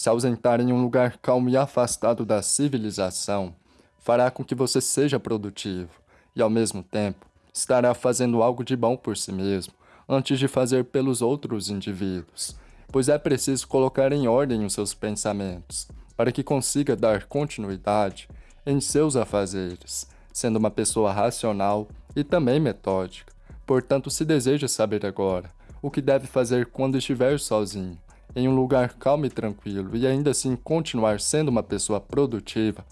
Se ausentar em um lugar calmo e afastado da civilização fará com que você seja produtivo e, ao mesmo tempo, estará fazendo algo de bom por si mesmo antes de fazer pelos outros indivíduos, pois é preciso colocar em ordem os seus pensamentos para que consiga dar continuidade em seus afazeres, sendo uma pessoa racional e também metódica. Portanto, se deseja saber agora o que deve fazer quando estiver sozinho, em um lugar calmo e tranquilo e ainda assim continuar sendo uma pessoa produtiva,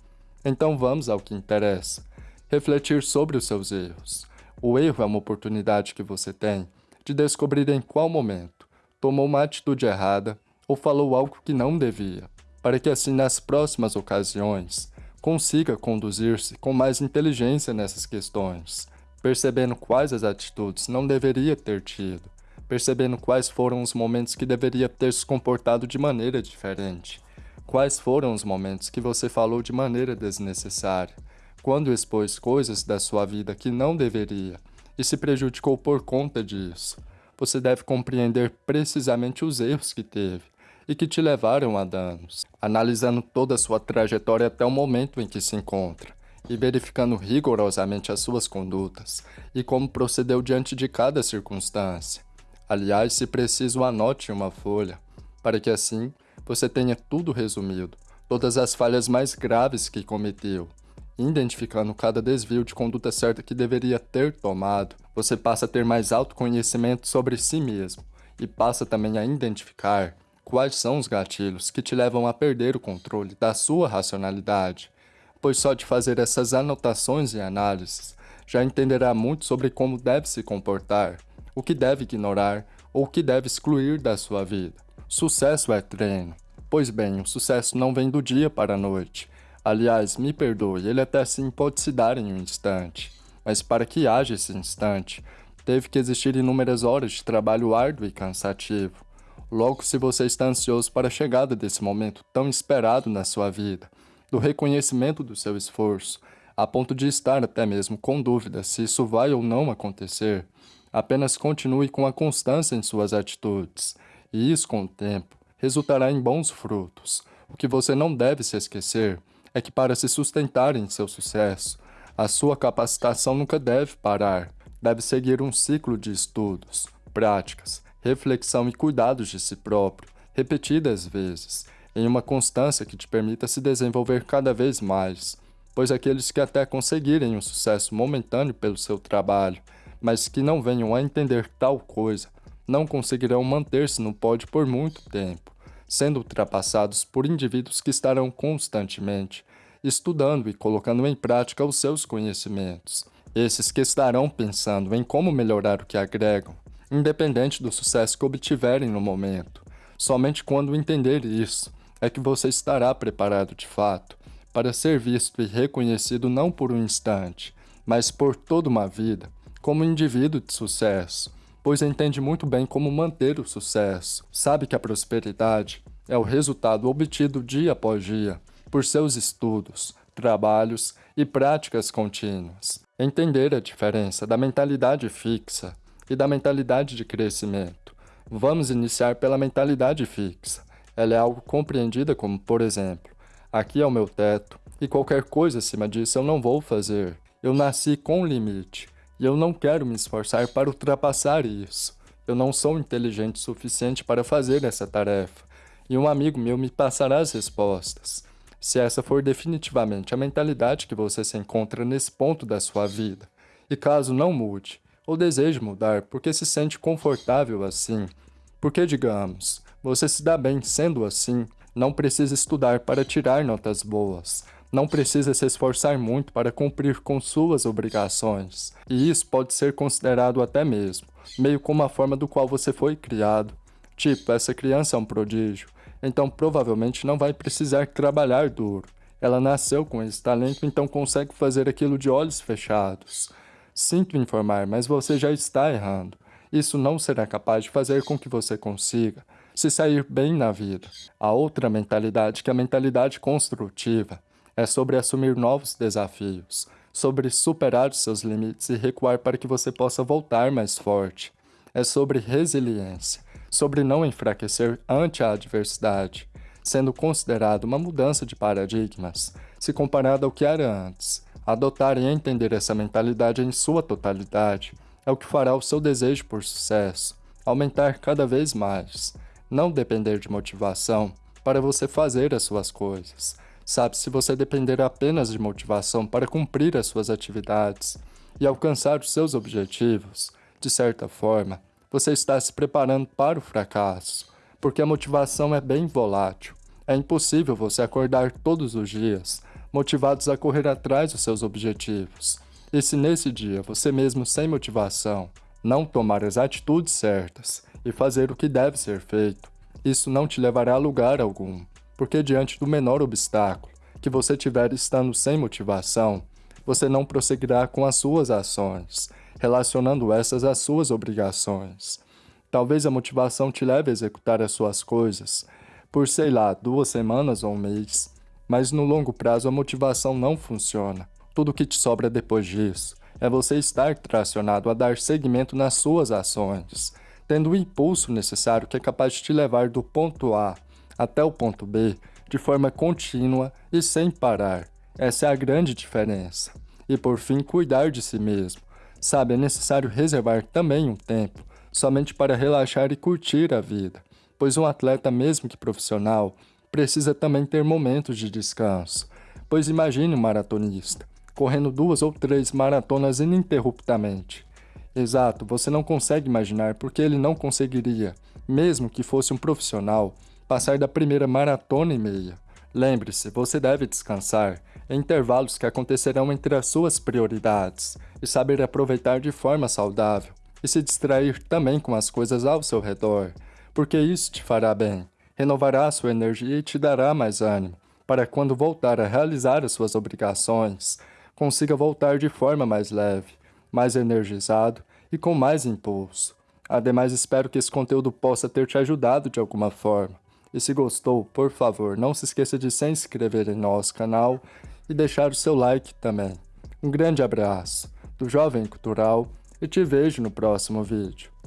então vamos ao que interessa. Refletir sobre os seus erros. O erro é uma oportunidade que você tem de descobrir em qual momento tomou uma atitude errada ou falou algo que não devia, para que assim nas próximas ocasiões consiga conduzir-se com mais inteligência nessas questões, percebendo quais as atitudes não deveria ter tido, percebendo quais foram os momentos que deveria ter se comportado de maneira diferente, quais foram os momentos que você falou de maneira desnecessária, quando expôs coisas da sua vida que não deveria e se prejudicou por conta disso. Você deve compreender precisamente os erros que teve e que te levaram a danos, analisando toda a sua trajetória até o momento em que se encontra e verificando rigorosamente as suas condutas e como procedeu diante de cada circunstância. Aliás, se preciso, anote uma folha, para que assim você tenha tudo resumido, todas as falhas mais graves que cometeu, identificando cada desvio de conduta certa que deveria ter tomado, você passa a ter mais autoconhecimento sobre si mesmo e passa também a identificar Quais são os gatilhos que te levam a perder o controle da sua racionalidade? Pois só de fazer essas anotações e análises, já entenderá muito sobre como deve se comportar, o que deve ignorar ou o que deve excluir da sua vida. Sucesso é treino. Pois bem, o sucesso não vem do dia para a noite. Aliás, me perdoe, ele até sim pode se dar em um instante. Mas para que haja esse instante, teve que existir inúmeras horas de trabalho árduo e cansativo. Logo, se você está ansioso para a chegada desse momento tão esperado na sua vida, do reconhecimento do seu esforço, a ponto de estar até mesmo com dúvida se isso vai ou não acontecer, apenas continue com a constância em suas atitudes, e isso, com o tempo, resultará em bons frutos. O que você não deve se esquecer é que para se sustentar em seu sucesso, a sua capacitação nunca deve parar, deve seguir um ciclo de estudos, práticas, reflexão e cuidados de si próprio, repetidas vezes, em uma constância que te permita se desenvolver cada vez mais, pois aqueles que até conseguirem um sucesso momentâneo pelo seu trabalho, mas que não venham a entender tal coisa, não conseguirão manter-se no pódio por muito tempo, sendo ultrapassados por indivíduos que estarão constantemente estudando e colocando em prática os seus conhecimentos. Esses que estarão pensando em como melhorar o que agregam, independente do sucesso que obtiverem no momento. Somente quando entender isso é que você estará preparado de fato para ser visto e reconhecido não por um instante, mas por toda uma vida, como indivíduo de sucesso, pois entende muito bem como manter o sucesso. Sabe que a prosperidade é o resultado obtido dia após dia por seus estudos, trabalhos e práticas contínuas. Entender a diferença da mentalidade fixa e da mentalidade de crescimento. Vamos iniciar pela mentalidade fixa. Ela é algo compreendida como, por exemplo, aqui é o meu teto e qualquer coisa acima disso eu não vou fazer. Eu nasci com um limite e eu não quero me esforçar para ultrapassar isso. Eu não sou inteligente o suficiente para fazer essa tarefa e um amigo meu me passará as respostas. Se essa for definitivamente a mentalidade que você se encontra nesse ponto da sua vida, e caso não mude, ou deseja mudar porque se sente confortável assim. Porque, digamos, você se dá bem sendo assim, não precisa estudar para tirar notas boas, não precisa se esforçar muito para cumprir com suas obrigações. E isso pode ser considerado até mesmo, meio como a forma do qual você foi criado. Tipo, essa criança é um prodígio, então provavelmente não vai precisar trabalhar duro. Ela nasceu com esse talento, então consegue fazer aquilo de olhos fechados. Sinto informar, mas você já está errando. Isso não será capaz de fazer com que você consiga se sair bem na vida. A outra mentalidade, que é a mentalidade construtiva, é sobre assumir novos desafios, sobre superar os seus limites e recuar para que você possa voltar mais forte. É sobre resiliência, sobre não enfraquecer ante a adversidade. sendo considerado uma mudança de paradigmas, se comparado ao que era antes. Adotar e entender essa mentalidade em sua totalidade é o que fará o seu desejo por sucesso aumentar cada vez mais. Não depender de motivação para você fazer as suas coisas. Sabe, se você depender apenas de motivação para cumprir as suas atividades e alcançar os seus objetivos, de certa forma, você está se preparando para o fracasso, porque a motivação é bem volátil. É impossível você acordar todos os dias motivados a correr atrás dos seus objetivos. E se nesse dia você mesmo sem motivação não tomar as atitudes certas e fazer o que deve ser feito, isso não te levará a lugar algum, porque diante do menor obstáculo que você tiver estando sem motivação, você não prosseguirá com as suas ações, relacionando essas às suas obrigações. Talvez a motivação te leve a executar as suas coisas por, sei lá, duas semanas ou um mês, mas no longo prazo a motivação não funciona. Tudo que te sobra depois disso é você estar tracionado a dar seguimento nas suas ações, tendo o impulso necessário que é capaz de te levar do ponto A até o ponto B de forma contínua e sem parar. Essa é a grande diferença. E por fim, cuidar de si mesmo. Sabe, é necessário reservar também um tempo somente para relaxar e curtir a vida, pois um atleta, mesmo que profissional, precisa também ter momentos de descanso. Pois imagine um maratonista, correndo duas ou três maratonas ininterruptamente. Exato, você não consegue imaginar porque ele não conseguiria, mesmo que fosse um profissional, passar da primeira maratona e meia. Lembre-se, você deve descansar em intervalos que acontecerão entre as suas prioridades e saber aproveitar de forma saudável e se distrair também com as coisas ao seu redor, porque isso te fará bem, renovará sua energia e te dará mais ânimo, para quando voltar a realizar as suas obrigações, consiga voltar de forma mais leve, mais energizado e com mais impulso. Ademais, espero que esse conteúdo possa ter te ajudado de alguma forma. E se gostou, por favor, não se esqueça de se inscrever em nosso canal e deixar o seu like também. Um grande abraço do Jovem Cultural e te vejo no próximo vídeo.